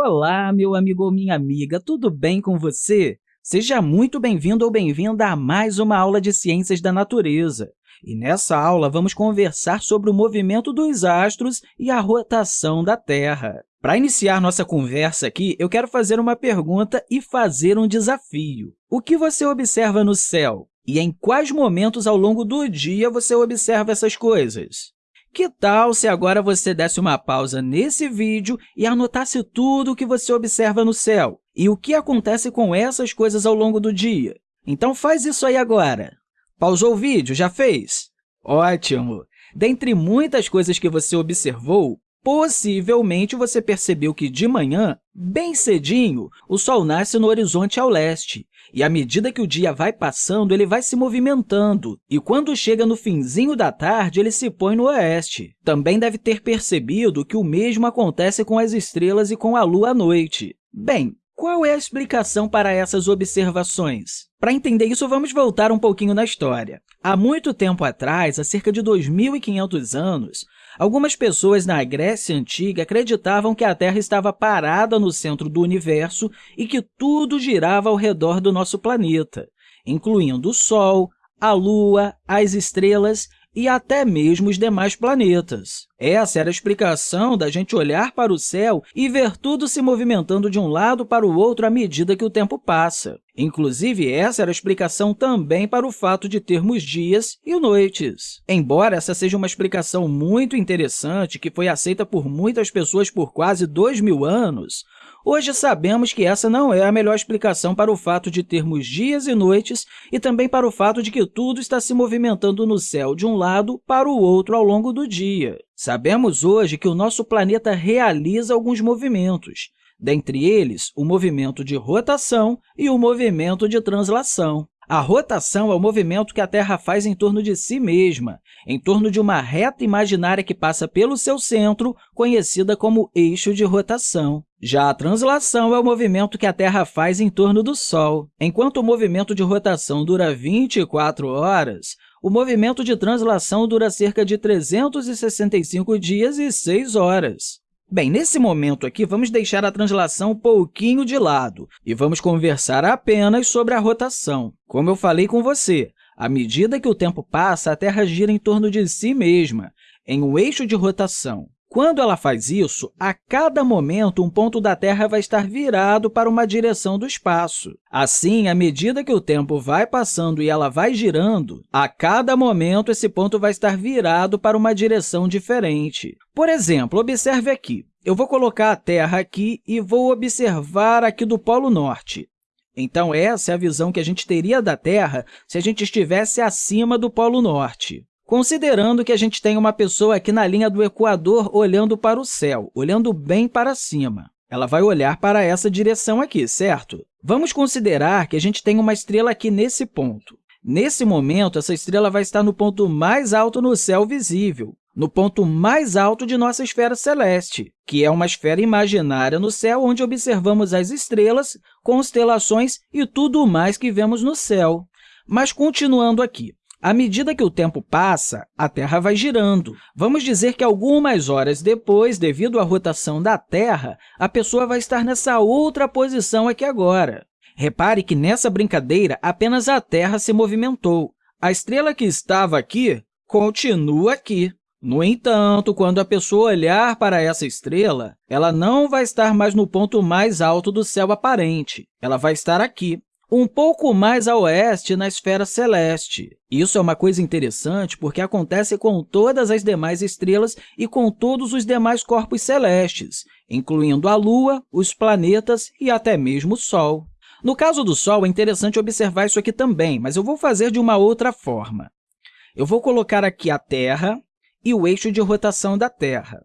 Olá, meu amigo ou minha amiga, tudo bem com você? Seja muito bem-vindo ou bem-vinda a mais uma aula de Ciências da Natureza. E nessa aula, vamos conversar sobre o movimento dos astros e a rotação da Terra. Para iniciar nossa conversa aqui, eu quero fazer uma pergunta e fazer um desafio. O que você observa no céu? E em quais momentos ao longo do dia você observa essas coisas? Que tal se agora você desse uma pausa nesse vídeo e anotasse tudo o que você observa no céu e o que acontece com essas coisas ao longo do dia? Então, faz isso aí agora. Pausou o vídeo? Já fez? Ótimo! Dentre muitas coisas que você observou, possivelmente você percebeu que de manhã, bem cedinho, o Sol nasce no horizonte ao leste e, à medida que o dia vai passando, ele vai se movimentando, e quando chega no finzinho da tarde, ele se põe no oeste. Também deve ter percebido que o mesmo acontece com as estrelas e com a Lua à noite. Bem, qual é a explicação para essas observações? Para entender isso, vamos voltar um pouquinho na história. Há muito tempo atrás, há cerca de 2.500 anos, Algumas pessoas na Grécia Antiga acreditavam que a Terra estava parada no centro do universo e que tudo girava ao redor do nosso planeta, incluindo o Sol, a Lua, as estrelas e até mesmo os demais planetas. Essa era a explicação da gente olhar para o céu e ver tudo se movimentando de um lado para o outro à medida que o tempo passa. Inclusive, essa era a explicação também para o fato de termos dias e noites. Embora essa seja uma explicação muito interessante, que foi aceita por muitas pessoas por quase dois mil anos, Hoje sabemos que essa não é a melhor explicação para o fato de termos dias e noites e também para o fato de que tudo está se movimentando no céu de um lado para o outro ao longo do dia. Sabemos hoje que o nosso planeta realiza alguns movimentos, dentre eles o movimento de rotação e o movimento de translação. A rotação é o movimento que a Terra faz em torno de si mesma, em torno de uma reta imaginária que passa pelo seu centro, conhecida como eixo de rotação. Já a translação é o movimento que a Terra faz em torno do Sol. Enquanto o movimento de rotação dura 24 horas, o movimento de translação dura cerca de 365 dias e 6 horas. Bem, nesse momento aqui, vamos deixar a translação um pouquinho de lado e vamos conversar apenas sobre a rotação. Como eu falei com você, à medida que o tempo passa, a Terra gira em torno de si mesma, em um eixo de rotação. Quando ela faz isso, a cada momento, um ponto da Terra vai estar virado para uma direção do espaço. Assim, à medida que o tempo vai passando e ela vai girando, a cada momento esse ponto vai estar virado para uma direção diferente. Por exemplo, observe aqui. Eu vou colocar a Terra aqui e vou observar aqui do Polo Norte. Então, essa é a visão que a gente teria da Terra se a gente estivesse acima do Polo Norte. Considerando que a gente tem uma pessoa aqui na linha do equador olhando para o céu, olhando bem para cima. Ela vai olhar para essa direção aqui, certo? Vamos considerar que a gente tem uma estrela aqui nesse ponto. Nesse momento, essa estrela vai estar no ponto mais alto no céu visível, no ponto mais alto de nossa esfera celeste, que é uma esfera imaginária no céu onde observamos as estrelas, constelações e tudo mais que vemos no céu. Mas, continuando aqui, à medida que o tempo passa, a Terra vai girando. Vamos dizer que algumas horas depois, devido à rotação da Terra, a pessoa vai estar nessa outra posição aqui agora. Repare que nessa brincadeira apenas a Terra se movimentou. A estrela que estava aqui continua aqui. No entanto, quando a pessoa olhar para essa estrela, ela não vai estar mais no ponto mais alto do céu aparente. Ela vai estar aqui um pouco mais a oeste na esfera celeste. Isso é uma coisa interessante porque acontece com todas as demais estrelas e com todos os demais corpos celestes, incluindo a Lua, os planetas e até mesmo o Sol. No caso do Sol, é interessante observar isso aqui também, mas eu vou fazer de uma outra forma. Eu vou colocar aqui a Terra e o eixo de rotação da Terra.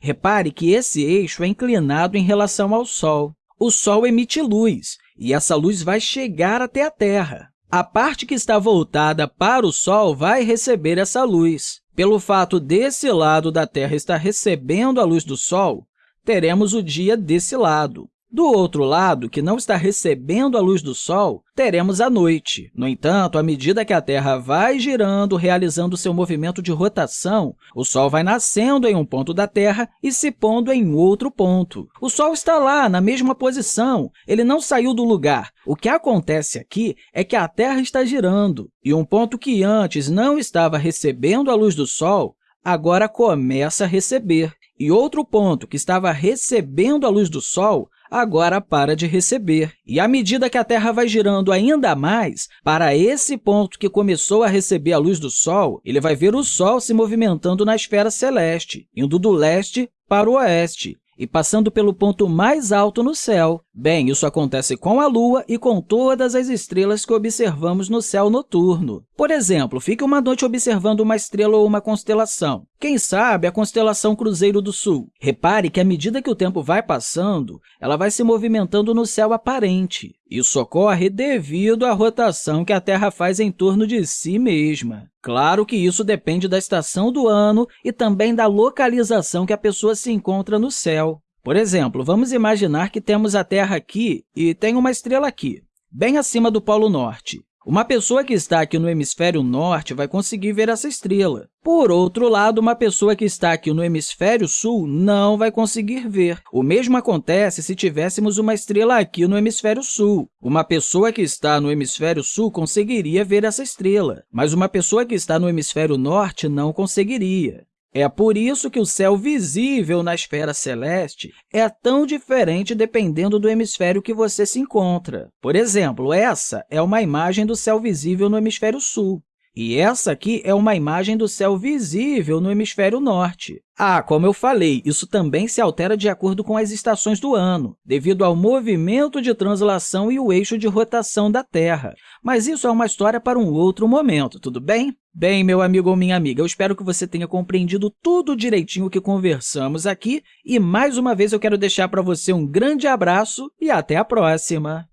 Repare que esse eixo é inclinado em relação ao Sol. O Sol emite luz, e essa luz vai chegar até a Terra. A parte que está voltada para o Sol vai receber essa luz. Pelo fato desse lado da Terra estar recebendo a luz do Sol, teremos o dia desse lado. Do outro lado, que não está recebendo a luz do Sol, teremos a noite. No entanto, à medida que a Terra vai girando, realizando seu movimento de rotação, o Sol vai nascendo em um ponto da Terra e se pondo em outro ponto. O Sol está lá, na mesma posição, ele não saiu do lugar. O que acontece aqui é que a Terra está girando, e um ponto que antes não estava recebendo a luz do Sol, agora começa a receber. E outro ponto que estava recebendo a luz do Sol agora para de receber. E à medida que a Terra vai girando ainda mais, para esse ponto que começou a receber a luz do Sol, ele vai ver o Sol se movimentando na esfera celeste, indo do leste para o oeste e passando pelo ponto mais alto no céu. Bem, isso acontece com a Lua e com todas as estrelas que observamos no céu noturno. Por exemplo, fique uma noite observando uma estrela ou uma constelação. Quem sabe a constelação Cruzeiro do Sul. Repare que, à medida que o tempo vai passando, ela vai se movimentando no céu aparente. Isso ocorre devido à rotação que a Terra faz em torno de si mesma. Claro que isso depende da estação do ano e também da localização que a pessoa se encontra no céu. Por exemplo, vamos imaginar que temos a Terra aqui e tem uma estrela aqui, bem acima do Polo Norte. Uma pessoa que está aqui no hemisfério norte vai conseguir ver essa estrela. Por outro lado, uma pessoa que está aqui no hemisfério sul não vai conseguir ver. O mesmo acontece se tivéssemos uma estrela aqui no hemisfério sul. Uma pessoa que está no hemisfério sul conseguiria ver essa estrela, mas uma pessoa que está no hemisfério norte não conseguiria. É por isso que o céu visível na esfera celeste é tão diferente dependendo do hemisfério que você se encontra. Por exemplo, essa é uma imagem do céu visível no hemisfério sul. E essa aqui é uma imagem do céu visível no hemisfério norte. Ah, como eu falei, isso também se altera de acordo com as estações do ano, devido ao movimento de translação e o eixo de rotação da Terra. Mas isso é uma história para um outro momento, tudo bem? Bem, meu amigo ou minha amiga, eu espero que você tenha compreendido tudo direitinho que conversamos aqui e, mais uma vez, eu quero deixar para você um grande abraço e até a próxima!